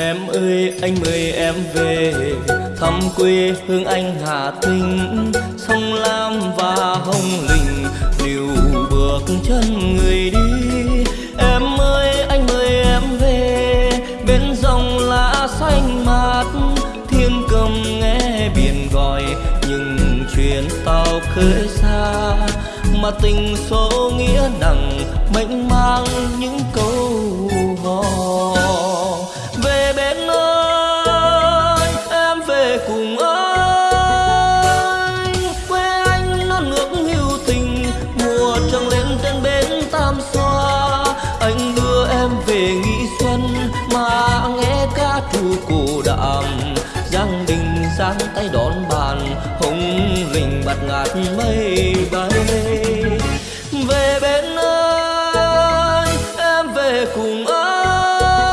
Em ơi, anh mời em về. Thăm quê hương anh Hà Tĩnh. Sông Lam và Hồng Lĩnh. Liều bước chân người đi. Em ơi, anh mời em về. Bên dòng lá xanh mát. Thiên cầm nghe biển gọi. Nhưng chuyến tàu khơi xa. Mà tình số nghĩa nặng. Mệnh mang những câu hò. Cô trù đạm. Giang đình giang tay đón bàn hồng linh bạt ngát mây bay. Về bên ơi em về cùng anh.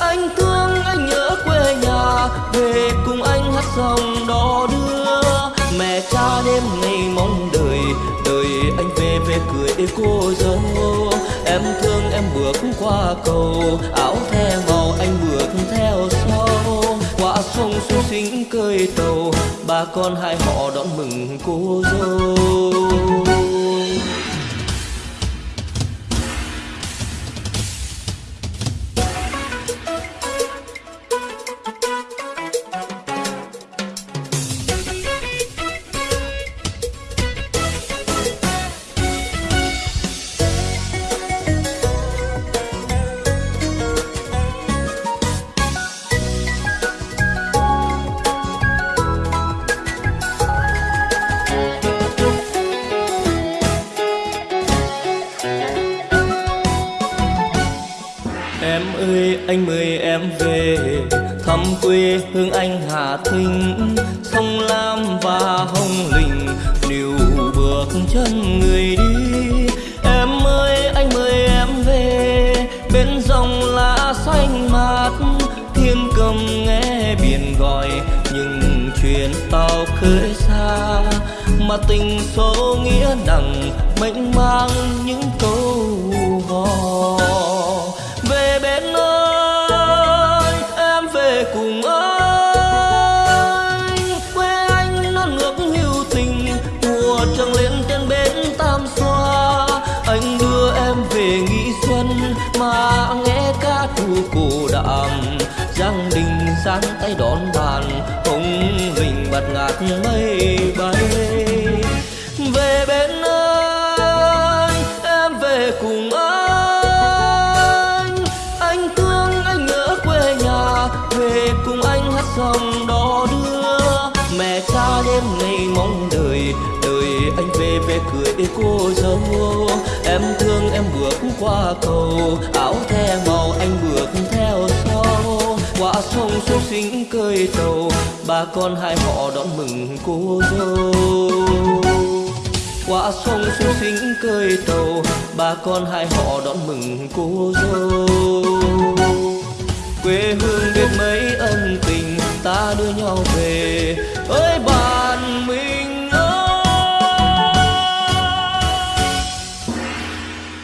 Anh thương anh nhớ quê nhà, về cùng anh hát dòng cười cô dâu. Em thương em bước qua cầu, áo the màu anh bước theo sau. Qua sông xuống xính cơi tàu bà con hai họ đón mừng cô dâu. Em ơi anh mời em về. Thăm quê hương anh Hà Thinh, sông Lam và Hồng Lĩnh. Níu bước chân người đi Em ơi anh mời em về. Bên dòng lá xanh mát thiên cầm nghe biển gọi. Nhưng chuyện tàu khơi xa mà tình số nghĩa nặng mênh mang những câu lên trên bến tam xoa. Anh đưa em về nghỉ xuân mà nghe ca trù cổ đạm giang đình giang tay đón bàn hồng linh bạt ngát mây bay. Về bên ơi em về cùng anh. Anh thương anh nhớ quê nhà, về cùng anh hát dòng đó về cười cô dâu. Em thương em bước qua cầu, áo the màu anh bước theo sau. Qua sông xuống xinh cơi tàu bà con hai họ đón mừng cô dâu. Qua sông xuống xinh cơi tàu bà con hai họ đón mừng cô dâu. Quê hương biết mấy ân tình, ta đưa nhau về.